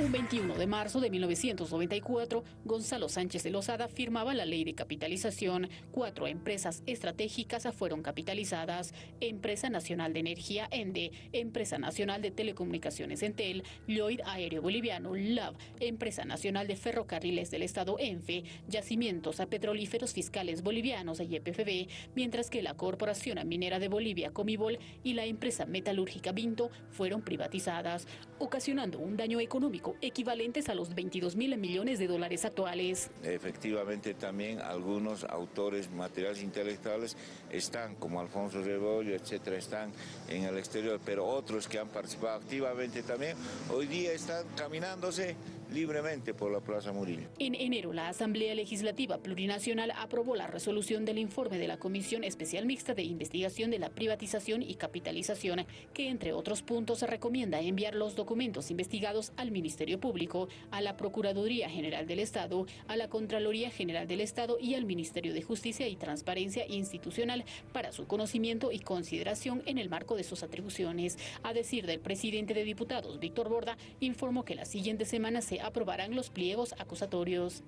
Un 21 de marzo de 1994, Gonzalo Sánchez de Lozada firmaba la ley de capitalización. Cuatro empresas estratégicas fueron capitalizadas. Empresa Nacional de Energía, ENDE, Empresa Nacional de Telecomunicaciones, Entel, Lloyd Aéreo Boliviano, LAV, Empresa Nacional de Ferrocarriles del Estado, ENFE, Yacimientos a Petrolíferos Fiscales Bolivianos, YPFB, mientras que la Corporación Minera de Bolivia, Comibol, y la empresa metalúrgica Vinto fueron privatizadas, ocasionando un daño económico equivalentes a los 22 mil millones de dólares actuales. Efectivamente también algunos autores materiales intelectuales están, como Alfonso Rebollo, etcétera, están en el exterior, pero otros que han participado activamente también, hoy día están caminándose libremente por la Plaza Murillo. En enero, la Asamblea Legislativa Plurinacional aprobó la resolución del informe de la Comisión Especial Mixta de Investigación de la Privatización y Capitalización, que entre otros puntos recomienda enviar los documentos investigados al Ministerio Público, a la Procuraduría General del Estado, a la Contraloría General del Estado y al Ministerio de Justicia y Transparencia Institucional para su conocimiento y consideración en el marco de sus atribuciones. A decir del presidente de diputados, Víctor Borda, informó que la siguiente semana se aprobarán los pliegos acusatorios.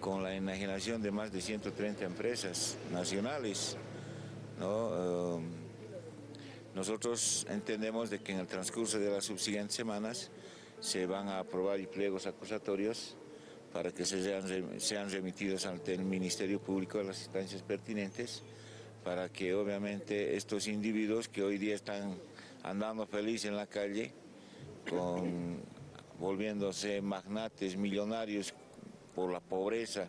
Con la enajenación de más de 130 empresas nacionales, um, nosotros entendemos de que en el transcurso de las subsiguientes semanas se van a aprobar pliegos acusatorios para que sean, sean remitidos ante el Ministerio Público a las instancias pertinentes, para que obviamente estos individuos que hoy día están andando felices en la calle, con volviéndose magnates, millonarios por la pobreza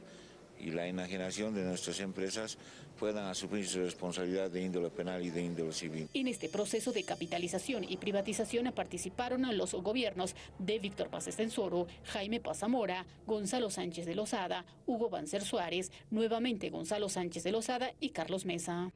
y la enajenación de nuestras empresas puedan asumir su responsabilidad de índole penal y de índole civil. En este proceso de capitalización y privatización participaron los gobiernos de Víctor Paz Estensoro, Jaime Pazamora, Gonzalo Sánchez de Lozada, Hugo Banzer Suárez, nuevamente Gonzalo Sánchez de Lozada y Carlos Mesa.